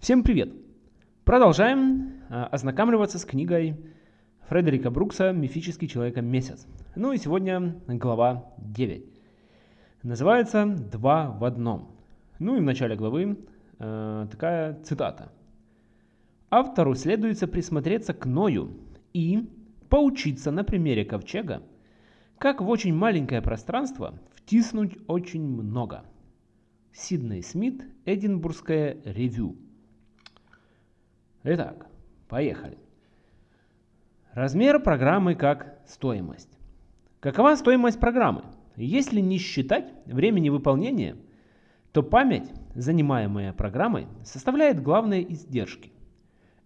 Всем привет! Продолжаем а, ознакомливаться с книгой Фредерика Брукса «Мифический человек месяц». Ну и сегодня глава 9. Называется «Два в одном». Ну и в начале главы э, такая цитата. Автору следуется присмотреться к Ною и поучиться на примере ковчега, как в очень маленькое пространство втиснуть очень много. Сидней Смит, Эдинбургское ревю. Итак, поехали. Размер программы как стоимость. Какова стоимость программы? Если не считать времени выполнения, то память, занимаемая программой, составляет главные издержки.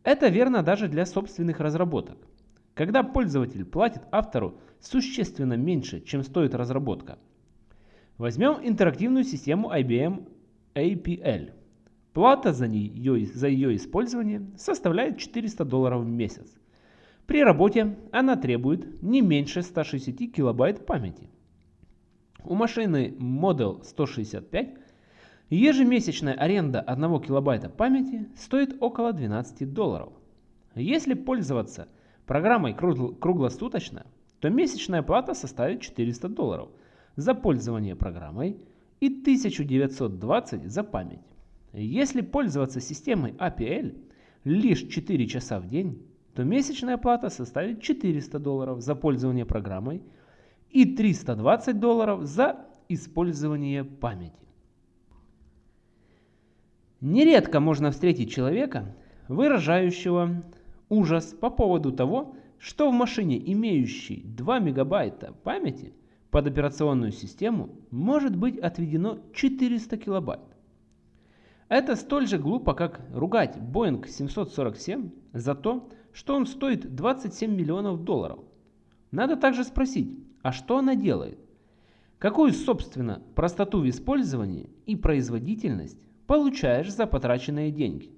Это верно даже для собственных разработок. Когда пользователь платит автору существенно меньше, чем стоит разработка. Возьмем интерактивную систему IBM APL. Плата за, нее, за ее использование составляет 400 долларов в месяц. При работе она требует не меньше 160 килобайт памяти. У машины Model 165 ежемесячная аренда 1 килобайта памяти стоит около 12 долларов. Если пользоваться программой круглосуточно, то месячная плата составит 400 долларов за пользование программой и 1920 за память. Если пользоваться системой APL лишь 4 часа в день, то месячная плата составит 400 долларов за пользование программой и 320 долларов за использование памяти. Нередко можно встретить человека, выражающего ужас по поводу того, что в машине, имеющей 2 мегабайта памяти под операционную систему, может быть отведено 400 килобайт. Это столь же глупо, как ругать Boeing 747 за то, что он стоит 27 миллионов долларов. Надо также спросить, а что она делает? Какую, собственно, простоту в использовании и производительность получаешь за потраченные деньги?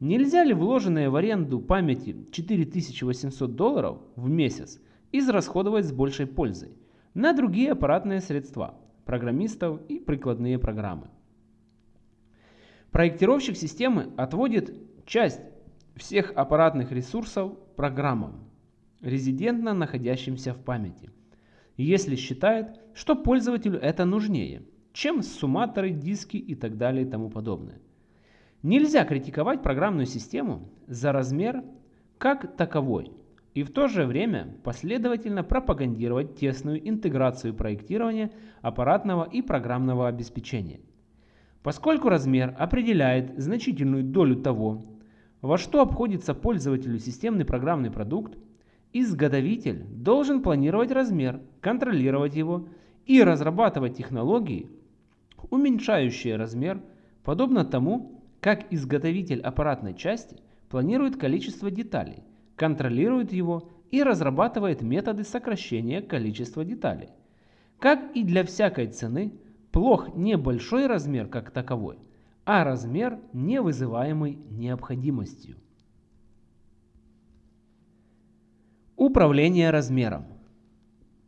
Нельзя ли вложенные в аренду памяти 4800 долларов в месяц израсходовать с большей пользой на другие аппаратные средства, программистов и прикладные программы? Проектировщик системы отводит часть всех аппаратных ресурсов программам, резидентно находящимся в памяти, если считает, что пользователю это нужнее, чем сумматоры, диски и так далее и тому подобное. Нельзя критиковать программную систему за размер как таковой и в то же время последовательно пропагандировать тесную интеграцию проектирования аппаратного и программного обеспечения. Поскольку размер определяет значительную долю того, во что обходится пользователю системный программный продукт, изготовитель должен планировать размер, контролировать его и разрабатывать технологии, уменьшающие размер, подобно тому, как изготовитель аппаратной части планирует количество деталей, контролирует его и разрабатывает методы сокращения количества деталей. Как и для всякой цены, плох не большой размер как таковой, а размер, не вызываемый необходимостью. Управление размером.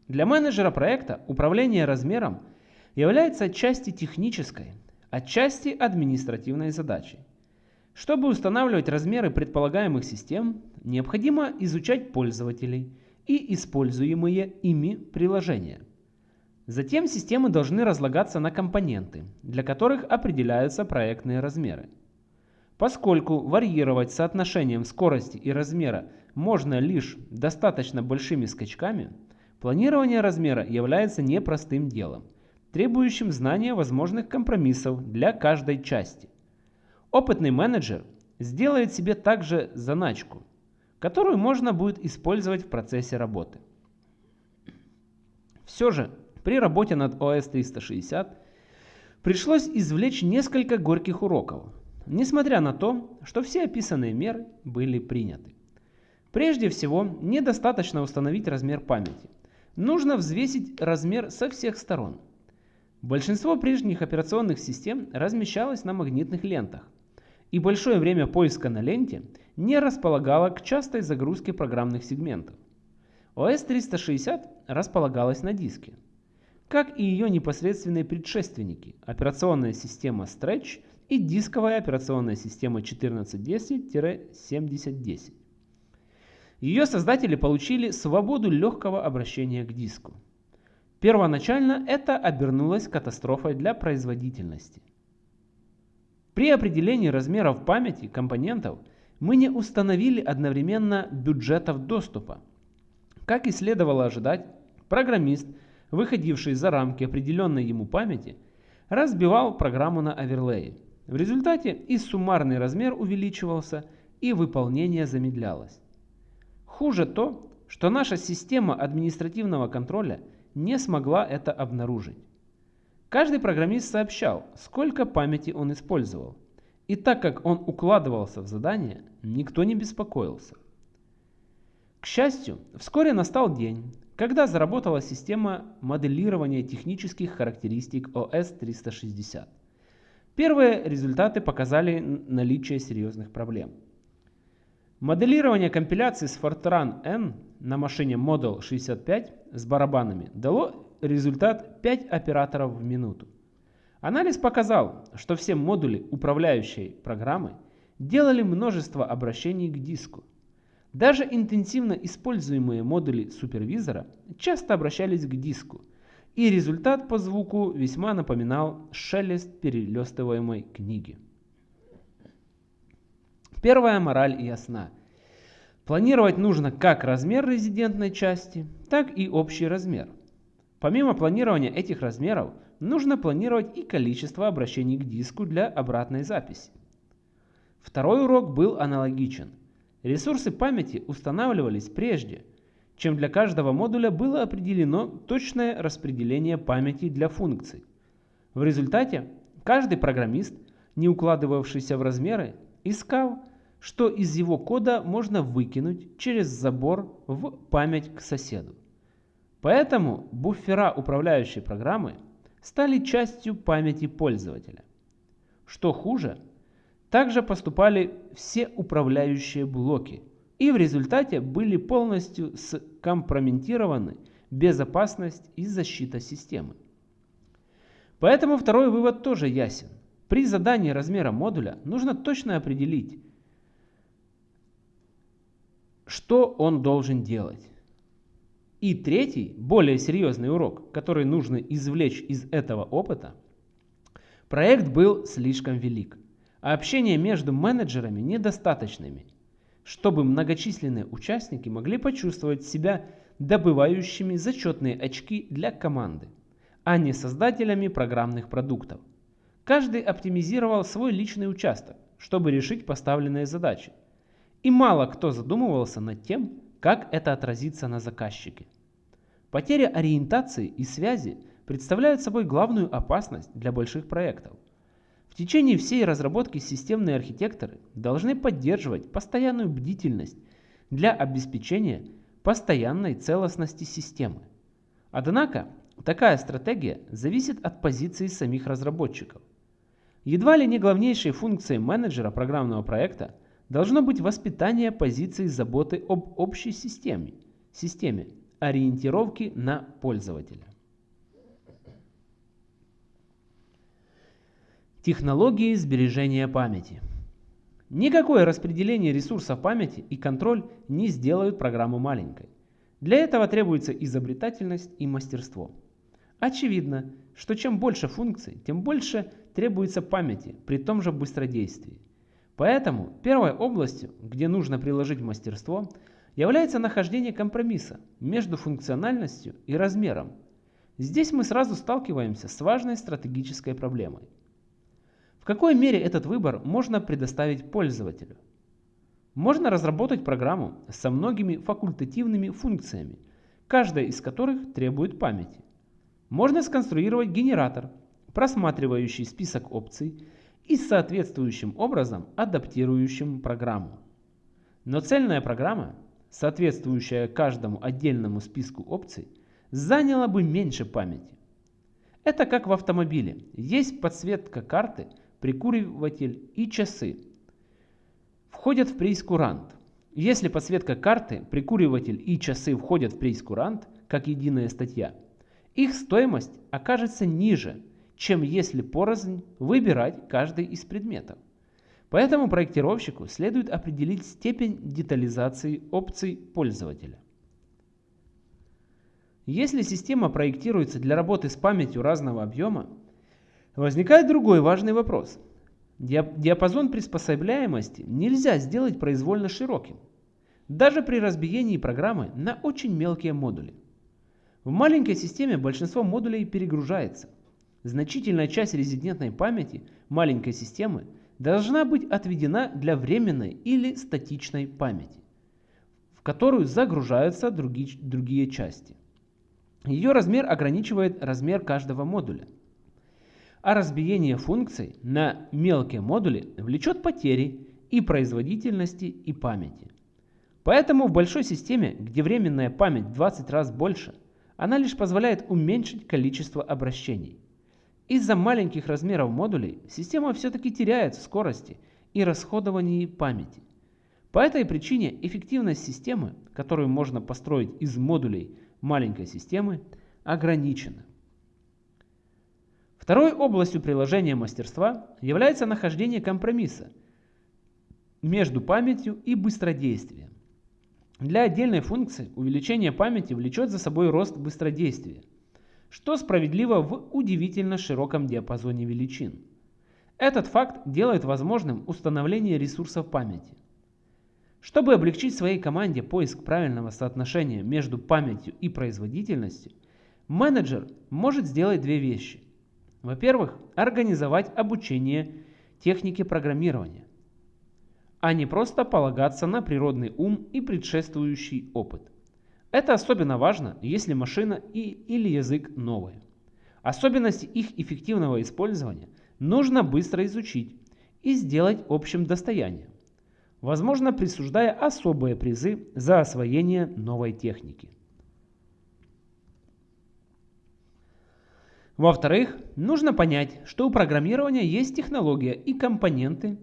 Для менеджера проекта управление размером является отчасти технической, отчасти административной задачей. Чтобы устанавливать размеры предполагаемых систем, необходимо изучать пользователей и используемые ими приложения. Затем системы должны разлагаться на компоненты, для которых определяются проектные размеры. Поскольку варьировать соотношением скорости и размера можно лишь достаточно большими скачками, планирование размера является непростым делом – требующим знания возможных компромиссов для каждой части. Опытный менеджер сделает себе также заначку, которую можно будет использовать в процессе работы. Все же, при работе над OS 360 пришлось извлечь несколько горьких уроков, несмотря на то, что все описанные меры были приняты. Прежде всего, недостаточно установить размер памяти. Нужно взвесить размер со всех сторон – Большинство прежних операционных систем размещалось на магнитных лентах, и большое время поиска на ленте не располагало к частой загрузке программных сегментов. OS 360 располагалась на диске, как и ее непосредственные предшественники, операционная система Stretch и дисковая операционная система 1410-7010. Ее создатели получили свободу легкого обращения к диску. Первоначально это обернулось катастрофой для производительности. При определении размеров памяти компонентов мы не установили одновременно бюджетов доступа. Как и следовало ожидать, программист, выходивший за рамки определенной ему памяти, разбивал программу на оверлеи. В результате и суммарный размер увеличивался, и выполнение замедлялось. Хуже то, что наша система административного контроля не смогла это обнаружить. Каждый программист сообщал, сколько памяти он использовал. И так как он укладывался в задание, никто не беспокоился. К счастью, вскоре настал день, когда заработала система моделирования технических характеристик OS 360. Первые результаты показали наличие серьезных проблем. Моделирование компиляции с Fortran N на машине Model 65 с барабанами дало результат 5 операторов в минуту. Анализ показал, что все модули управляющей программы делали множество обращений к диску. Даже интенсивно используемые модули супервизора часто обращались к диску, и результат по звуку весьма напоминал шелест перелистываемой книги. Первая мораль ясна. Планировать нужно как размер резидентной части, так и общий размер. Помимо планирования этих размеров, нужно планировать и количество обращений к диску для обратной записи. Второй урок был аналогичен. Ресурсы памяти устанавливались прежде, чем для каждого модуля было определено точное распределение памяти для функций. В результате каждый программист, не укладывавшийся в размеры, искал, что из его кода можно выкинуть через забор в память к соседу. Поэтому буфера управляющей программы стали частью памяти пользователя. Что хуже, также поступали все управляющие блоки и в результате были полностью скомпрометированы безопасность и защита системы. Поэтому второй вывод тоже ясен. При задании размера модуля нужно точно определить, что он должен делать. И третий, более серьезный урок, который нужно извлечь из этого опыта, проект был слишком велик, а общение между менеджерами недостаточными, чтобы многочисленные участники могли почувствовать себя добывающими зачетные очки для команды, а не создателями программных продуктов. Каждый оптимизировал свой личный участок, чтобы решить поставленные задачи, и мало кто задумывался над тем, как это отразится на заказчике. Потеря ориентации и связи представляют собой главную опасность для больших проектов. В течение всей разработки системные архитекторы должны поддерживать постоянную бдительность для обеспечения постоянной целостности системы. Однако, такая стратегия зависит от позиции самих разработчиков. Едва ли не главнейшей функцией менеджера программного проекта должно быть воспитание позиции заботы об общей системе, системе ориентировки на пользователя. Технологии сбережения памяти. Никакое распределение ресурсов памяти и контроль не сделают программу маленькой. Для этого требуется изобретательность и мастерство. Очевидно, что чем больше функций, тем больше требуется памяти при том же быстродействии. Поэтому первой областью, где нужно приложить мастерство, является нахождение компромисса между функциональностью и размером. Здесь мы сразу сталкиваемся с важной стратегической проблемой. В какой мере этот выбор можно предоставить пользователю? Можно разработать программу со многими факультативными функциями, каждая из которых требует памяти. Можно сконструировать генератор, просматривающий список опций и соответствующим образом адаптирующим программу. Но цельная программа, соответствующая каждому отдельному списку опций, заняла бы меньше памяти. Это как в автомобиле. Есть подсветка карты, прикуриватель и часы. Входят в прейскурант. Если подсветка карты, прикуриватель и часы входят в прейскурант, как единая статья, их стоимость окажется ниже, чем если порознь выбирать каждый из предметов. Поэтому проектировщику следует определить степень детализации опций пользователя. Если система проектируется для работы с памятью разного объема, возникает другой важный вопрос. Диапазон приспособляемости нельзя сделать произвольно широким, даже при разбиении программы на очень мелкие модули. В маленькой системе большинство модулей перегружается. Значительная часть резидентной памяти маленькой системы должна быть отведена для временной или статичной памяти, в которую загружаются другие, другие части. Ее размер ограничивает размер каждого модуля. А разбиение функций на мелкие модули влечет потери и производительности, и памяти. Поэтому в большой системе, где временная память в 20 раз больше, она лишь позволяет уменьшить количество обращений. Из-за маленьких размеров модулей система все-таки теряет в скорости и расходовании памяти. По этой причине эффективность системы, которую можно построить из модулей маленькой системы ограничена. Второй областью приложения мастерства является нахождение компромисса между памятью и быстродействием. Для отдельной функции увеличение памяти влечет за собой рост быстродействия, что справедливо в удивительно широком диапазоне величин. Этот факт делает возможным установление ресурсов памяти. Чтобы облегчить своей команде поиск правильного соотношения между памятью и производительностью, менеджер может сделать две вещи. Во-первых, организовать обучение технике программирования, а не просто полагаться на природный ум и предшествующий опыт. Это особенно важно, если машина и, или язык новые. Особенности их эффективного использования нужно быстро изучить и сделать общим достоянием возможно присуждая особые призы за освоение новой техники. Во-вторых, нужно понять, что у программирования есть технология и компоненты,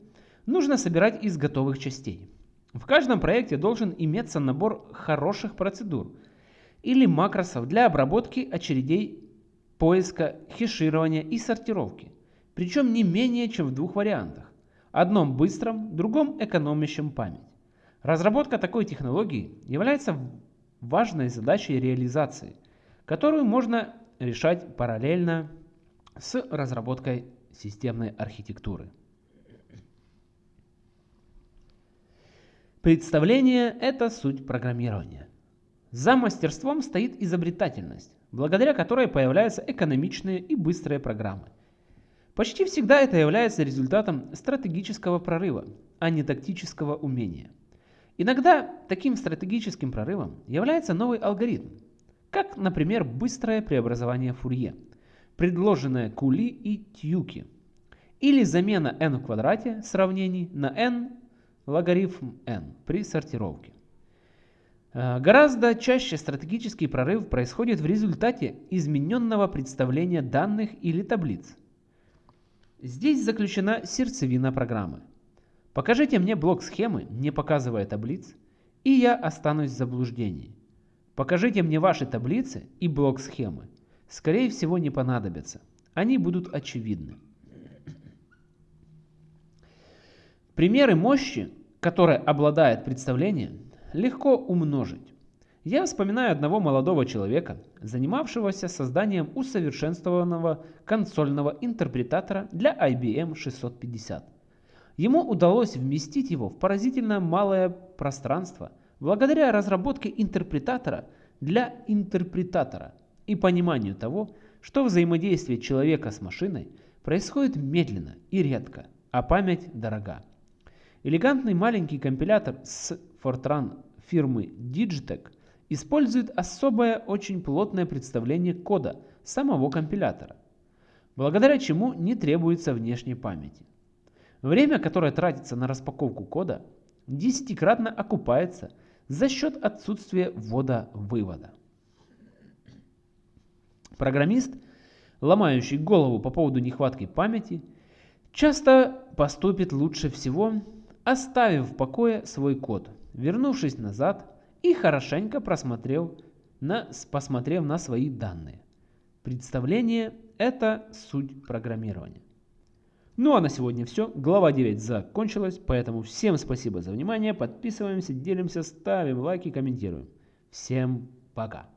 нужно собирать из готовых частей. В каждом проекте должен иметься набор хороших процедур или макросов для обработки очередей поиска, хеширования и сортировки, причем не менее чем в двух вариантах одном быстром, другом экономящем память. Разработка такой технологии является важной задачей реализации, которую можно решать параллельно с разработкой системной архитектуры. Представление – это суть программирования. За мастерством стоит изобретательность, благодаря которой появляются экономичные и быстрые программы. Почти всегда это является результатом стратегического прорыва, а не тактического умения. Иногда таким стратегическим прорывом является новый алгоритм, как, например, быстрое преобразование Фурье, предложенное Кули и Тьюки, или замена n в квадрате сравнений на n логарифм n при сортировке. Э, гораздо чаще стратегический прорыв происходит в результате измененного представления данных или таблиц, Здесь заключена сердцевина программы. Покажите мне блок схемы, не показывая таблиц, и я останусь в заблуждении. Покажите мне ваши таблицы и блок схемы. Скорее всего не понадобятся. Они будут очевидны. Примеры мощи, которой обладает представление, легко умножить. Я вспоминаю одного молодого человека, занимавшегося созданием усовершенствованного консольного интерпретатора для IBM 650. Ему удалось вместить его в поразительно малое пространство благодаря разработке интерпретатора для интерпретатора и пониманию того, что взаимодействие человека с машиной происходит медленно и редко, а память дорога. Элегантный маленький компилятор с Fortran фирмы Digitec – использует особое очень плотное представление кода самого компилятора, благодаря чему не требуется внешней памяти. Время, которое тратится на распаковку кода, десятикратно окупается за счет отсутствия ввода-вывода. Программист, ломающий голову по поводу нехватки памяти, часто поступит лучше всего, оставив в покое свой код, вернувшись назад и хорошенько просмотрел на, посмотрев на свои данные. Представление Это суть программирования. Ну а на сегодня все. Глава 9 закончилась, поэтому всем спасибо за внимание. Подписываемся, делимся, ставим лайки, комментируем. Всем пока.